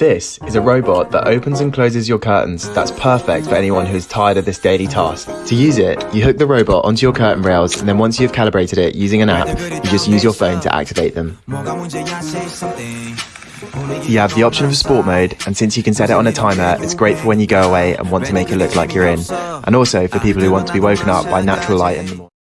This is a robot that opens and closes your curtains that's perfect for anyone who is tired of this daily task. To use it, you hook the robot onto your curtain rails and then once you've calibrated it using an app, you just use your phone to activate them. You have the option of sport mode, and since you can set it on a timer, it's great for when you go away and want to make it look like you're in, and also for people who want to be woken up by natural light in the morning.